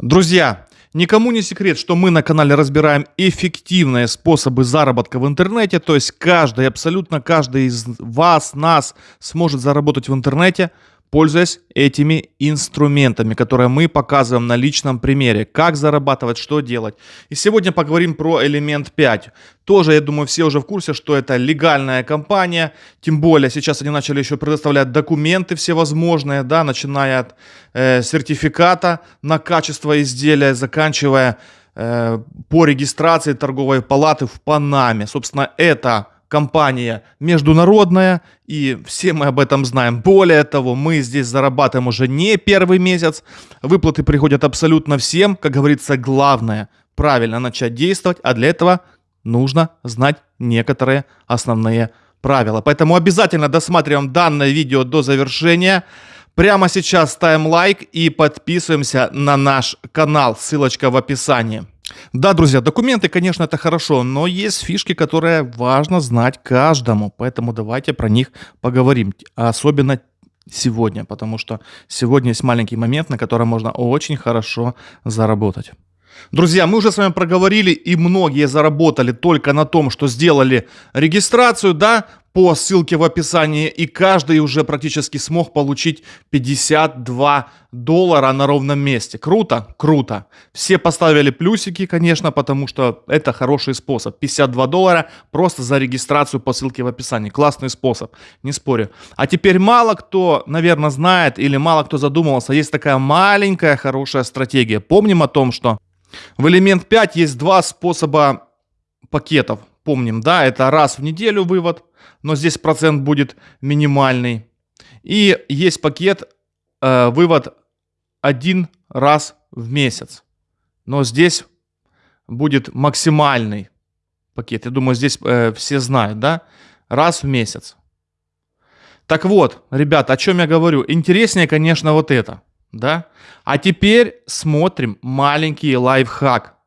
Друзья, никому не секрет, что мы на канале разбираем эффективные способы заработка в интернете, то есть каждый, абсолютно каждый из вас, нас сможет заработать в интернете – пользуясь этими инструментами, которые мы показываем на личном примере, как зарабатывать, что делать. И сегодня поговорим про элемент 5. Тоже, я думаю, все уже в курсе, что это легальная компания, тем более сейчас они начали еще предоставлять документы всевозможные, да, начиная от э, сертификата на качество изделия, заканчивая э, по регистрации торговой палаты в Панаме. Собственно, это компания международная, и все мы об этом знаем. Более того, мы здесь зарабатываем уже не первый месяц, выплаты приходят абсолютно всем, как говорится, главное правильно начать действовать, а для этого нужно знать некоторые основные правила. Поэтому обязательно досматриваем данное видео до завершения. Прямо сейчас ставим лайк и подписываемся на наш канал, ссылочка в описании. Да, друзья, документы, конечно, это хорошо, но есть фишки, которые важно знать каждому, поэтому давайте про них поговорим, особенно сегодня, потому что сегодня есть маленький момент, на котором можно очень хорошо заработать. Друзья, мы уже с вами проговорили, и многие заработали только на том, что сделали регистрацию, да, по ссылке в описании, и каждый уже практически смог получить 52 доллара на ровном месте. Круто? Круто. Все поставили плюсики, конечно, потому что это хороший способ. 52 доллара просто за регистрацию по ссылке в описании. Классный способ, не спорю. А теперь мало кто, наверное, знает или мало кто задумывался, есть такая маленькая хорошая стратегия. Помним о том, что в элемент 5 есть два способа пакетов. Помним, да, это раз в неделю вывод, но здесь процент будет минимальный. И есть пакет э, вывод один раз в месяц. Но здесь будет максимальный пакет. Я думаю, здесь э, все знают, да? Раз в месяц. Так вот, ребята, о чем я говорю? Интереснее, конечно, вот это, да? А теперь смотрим маленький лайфхак.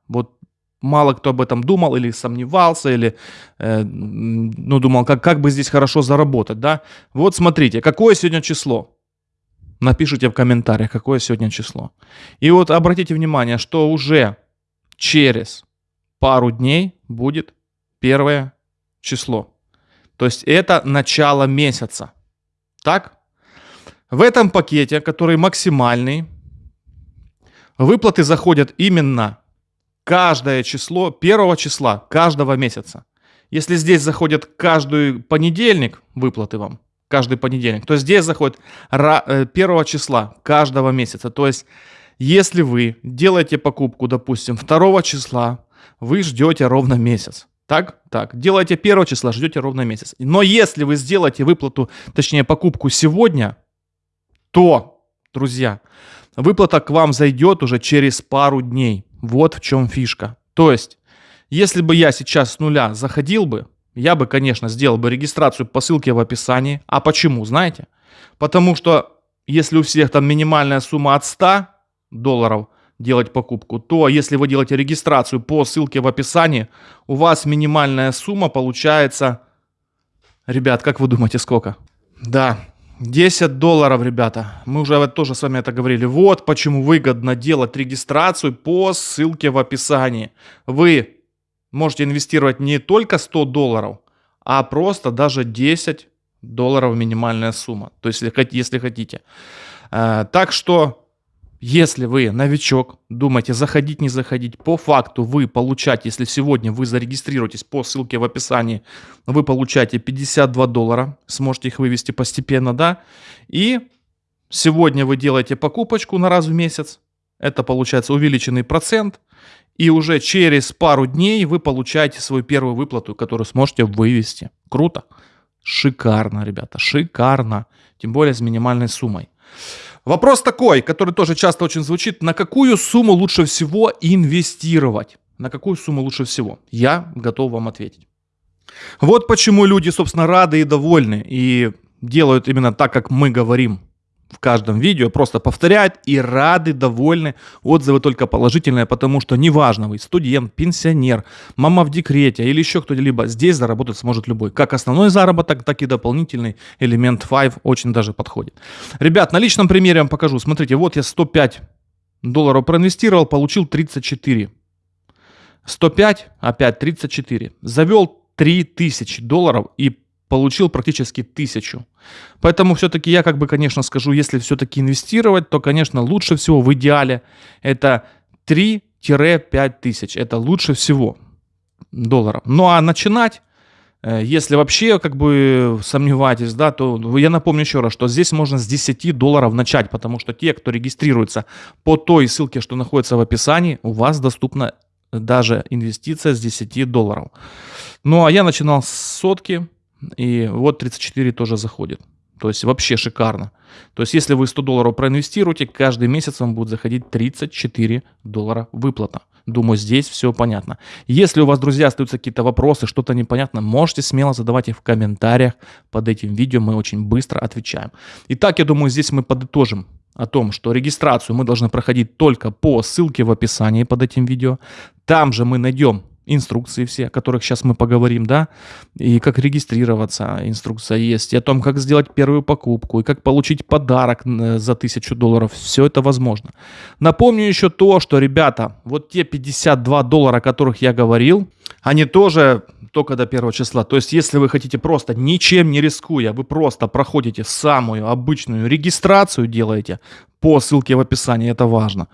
Мало кто об этом думал или сомневался, или э, ну, думал, как, как бы здесь хорошо заработать, да? Вот смотрите, какое сегодня число? Напишите в комментариях, какое сегодня число. И вот обратите внимание, что уже через пару дней будет первое число. То есть это начало месяца. Так? В этом пакете, который максимальный, выплаты заходят именно каждое число, первого числа каждого месяца. Если здесь заходит каждый понедельник выплаты вам, каждый понедельник, то здесь заходит э, первого числа каждого месяца. То есть, если вы делаете покупку, допустим, второго числа, вы ждете ровно месяц. Так? Так. Делаете первого числа, ждете ровно месяц. Но если вы сделаете выплату, точнее покупку сегодня, то, друзья, выплата к вам зайдет уже через пару дней. Вот в чем фишка. То есть, если бы я сейчас с нуля заходил бы, я бы, конечно, сделал бы регистрацию по ссылке в описании. А почему, знаете? Потому что если у всех там минимальная сумма от 100 долларов делать покупку, то если вы делаете регистрацию по ссылке в описании, у вас минимальная сумма получается... Ребят, как вы думаете, сколько? Да, 10 долларов, ребята. Мы уже тоже с вами это говорили. Вот почему выгодно делать регистрацию по ссылке в описании. Вы можете инвестировать не только 100 долларов, а просто даже 10 долларов минимальная сумма. То есть, если хотите. Э, так что если вы новичок, думаете заходить, не заходить, по факту вы получаете, если сегодня вы зарегистрируетесь по ссылке в описании, вы получаете 52 доллара, сможете их вывести постепенно, да, и сегодня вы делаете покупочку на раз в месяц, это получается увеличенный процент, и уже через пару дней вы получаете свою первую выплату, которую сможете вывести. Круто. Шикарно, ребята, шикарно. Тем более с минимальной суммой. Вопрос такой, который тоже часто очень звучит. На какую сумму лучше всего инвестировать? На какую сумму лучше всего? Я готов вам ответить. Вот почему люди, собственно, рады и довольны и делают именно так, как мы говорим в каждом видео, просто повторяют и рады, довольны, отзывы только положительные, потому что неважно вы студент, пенсионер, мама в декрете или еще кто-либо, здесь заработать сможет любой. Как основной заработок, так и дополнительный элемент 5 очень даже подходит. Ребят, на личном примере вам покажу. Смотрите, вот я 105 долларов проинвестировал, получил 34. 105, опять 34. Завел 3000 долларов и получил практически 1000. Поэтому все-таки я как бы, конечно, скажу, если все-таки инвестировать, то, конечно, лучше всего в идеале это 3-5 тысяч. Это лучше всего долларов. Ну а начинать Э, если вообще как бы сомневаетесь, да, то я напомню еще раз, что здесь можно с 10 долларов начать, потому что те, кто регистрируется по той ссылке, что находится в описании, у вас доступна даже инвестиция с 10 долларов. Ну а я начинал с сотки, и вот 34 тоже заходит. То есть вообще шикарно. То есть если вы 100 долларов проинвестируете, каждый месяц вам будет заходить 34 доллара выплата. Думаю, здесь все понятно. Если у вас, друзья, остаются какие-то вопросы, что-то непонятно, можете смело задавать их в комментариях под этим видео. Мы очень быстро отвечаем. Итак, я думаю, здесь мы подытожим о том, что регистрацию мы должны проходить только по ссылке в описании под этим видео. Там же мы найдем инструкции все, о которых сейчас мы поговорим, да, и как регистрироваться, инструкция есть, и о том, как сделать первую покупку, и как получить подарок э, за тысячу долларов, все это возможно. Напомню еще то, что, ребята, вот те 52 доллара, о которых я говорил, они тоже только до первого числа. То есть, если вы хотите просто ничем не рискуя, вы просто проходите самую обычную регистрацию, делаете по ссылке в описании, это важно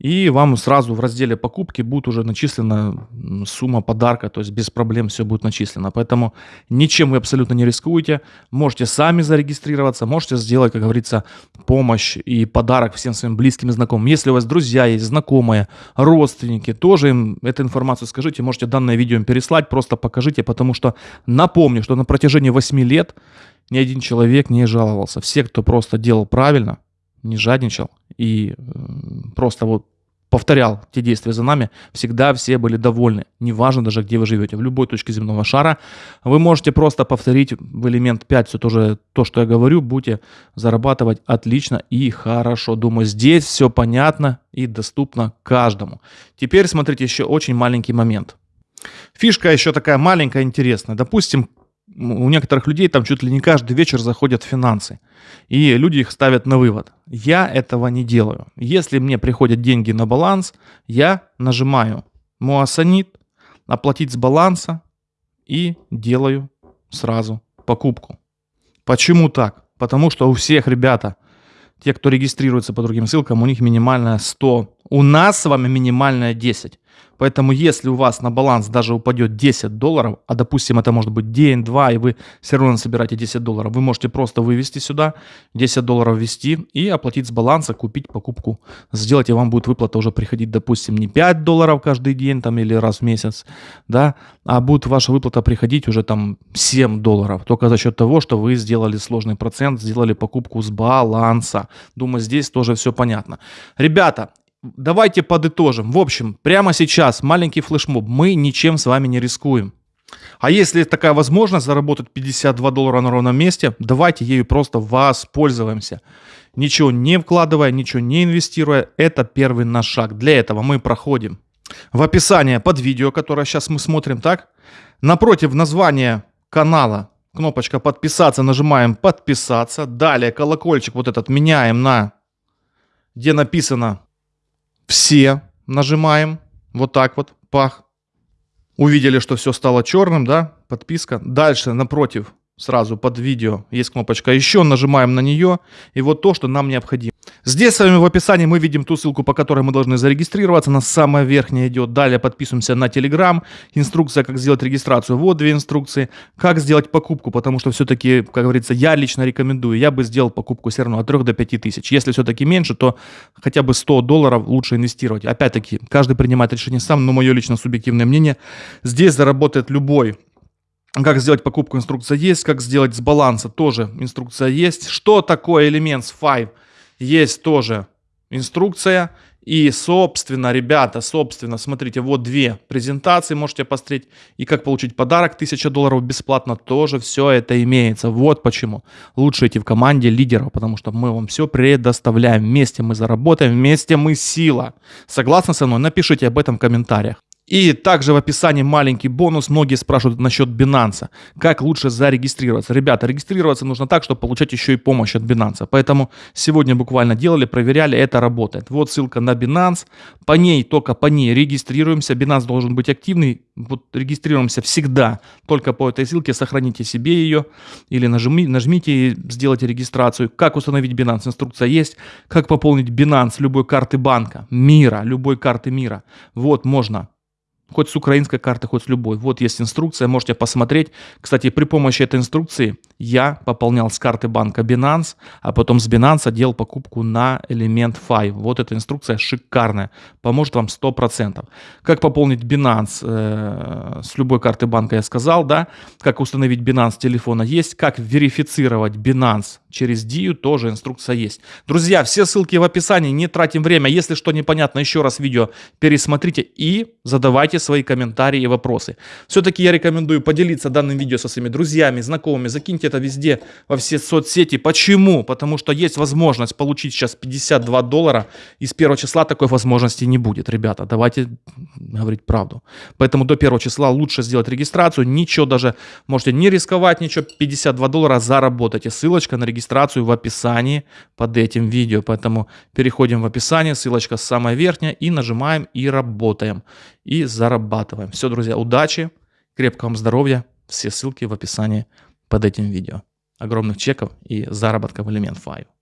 и вам сразу в разделе покупки будет уже начислена сумма подарка, то есть без проблем все будет начислено. Поэтому ничем вы абсолютно не рискуете, можете сами зарегистрироваться, можете сделать, как говорится, помощь и подарок всем своим близким и знакомым. Если у вас друзья есть, знакомые, родственники, тоже им эту информацию скажите, можете данное видео им переслать, просто покажите, потому что напомню, что на протяжении 8 лет ни один человек не жаловался. Все, кто просто делал правильно, не жадничал и просто вот повторял те действия за нами, всегда все были довольны. Неважно даже, где вы живете, в любой точке земного шара. Вы можете просто повторить в элемент 5 все то, же, то, что я говорю, будете зарабатывать отлично и хорошо. Думаю, здесь все понятно и доступно каждому. Теперь смотрите еще очень маленький момент. Фишка еще такая маленькая, интересная. Допустим, у некоторых людей там чуть ли не каждый вечер заходят финансы, и люди их ставят на вывод. Я этого не делаю. Если мне приходят деньги на баланс, я нажимаю Муасанит, оплатить с баланса и делаю сразу покупку. Почему так? Потому что у всех ребята, те, кто регистрируется по другим ссылкам, у них минимальная 100. У нас с вами минимальная 10. Поэтому если у вас на баланс даже упадет 10 долларов, а допустим это может быть день, два, и вы все равно собираете 10 долларов, вы можете просто вывести сюда, 10 долларов ввести и оплатить с баланса, купить покупку, сделать, и вам будет выплата уже приходить, допустим, не 5 долларов каждый день там или раз в месяц, да, а будет ваша выплата приходить уже там 7 долларов, только за счет того, что вы сделали сложный процент, сделали покупку с баланса. Думаю, здесь тоже все понятно. Ребята, давайте подытожим. В общем, прямо сейчас маленький флешмоб. Мы ничем с вами не рискуем. А если такая возможность заработать 52 доллара на ровном месте, давайте ею просто воспользуемся. Ничего не вкладывая, ничего не инвестируя, это первый наш шаг. Для этого мы проходим в описание под видео, которое сейчас мы смотрим, так? Напротив названия канала кнопочка подписаться, нажимаем подписаться. Далее колокольчик вот этот меняем на, где написано все нажимаем. Вот так вот. Пах. Увидели, что все стало черным, да? Подписка. Дальше напротив, сразу под видео есть кнопочка еще. Нажимаем на нее. И вот то, что нам необходимо. Здесь с вами в описании мы видим ту ссылку, по которой мы должны зарегистрироваться. На самая верхняя идет. Далее подписываемся на Telegram. Инструкция, как сделать регистрацию. Вот две инструкции. Как сделать покупку, потому что все-таки, как говорится, я лично рекомендую. Я бы сделал покупку все равно от 3 до 5 тысяч. Если все-таки меньше, то хотя бы 100 долларов лучше инвестировать. Опять-таки, каждый принимает решение сам, но мое лично субъективное мнение. Здесь заработает любой как сделать покупку, инструкция есть. Как сделать с баланса, тоже инструкция есть. Что такое элемент с 5? Есть тоже инструкция. И, собственно, ребята, собственно, смотрите, вот две презентации можете посмотреть. И как получить подарок 1000 долларов бесплатно, тоже все это имеется. Вот почему. Лучше идти в команде лидеров, потому что мы вам все предоставляем. Вместе мы заработаем, вместе мы сила. Согласны со мной? Напишите об этом в комментариях. И также в описании маленький бонус. Многие спрашивают насчет Binance. Как лучше зарегистрироваться? Ребята, регистрироваться нужно так, чтобы получать еще и помощь от Binance. Поэтому сегодня буквально делали, проверяли, это работает. Вот ссылка на Binance. По ней, только по ней регистрируемся. Binance должен быть активный. Вот регистрируемся всегда. Только по этой ссылке сохраните себе ее или нажми, нажмите и сделайте регистрацию. Как установить Binance? Инструкция есть. Как пополнить Binance любой карты банка, мира, любой карты мира. Вот можно хоть с украинской карты, хоть с любой. Вот есть инструкция, можете посмотреть. Кстати, при помощи этой инструкции я пополнял с карты банка Binance, а потом с Binance делал покупку на элемент 5. Вот эта инструкция шикарная, поможет вам 100%. Как пополнить Binance э, с любой карты банка я сказал, да. Как установить Binance телефона есть. Как верифицировать Binance через Дию тоже инструкция есть. Друзья, все ссылки в описании, не тратим время. Если что непонятно, еще раз видео пересмотрите и задавайте свои комментарии и вопросы. Все-таки я рекомендую поделиться данным видео со своими друзьями, знакомыми, закиньте это везде, во все соцсети. Почему? Потому что есть возможность получить сейчас 52 доллара, и с первого числа такой возможности не будет, ребята. Давайте говорить правду. Поэтому до первого числа лучше сделать регистрацию, ничего даже, можете не рисковать, ничего, 52 доллара заработайте. Ссылочка на регистрацию в описании под этим видео. Поэтому переходим в описание, ссылочка самая верхняя, и нажимаем и работаем. И зарабатываем. Все, друзья, удачи, крепкого вам здоровья. Все ссылки в описании под этим видео. Огромных чеков и заработка в Element 5.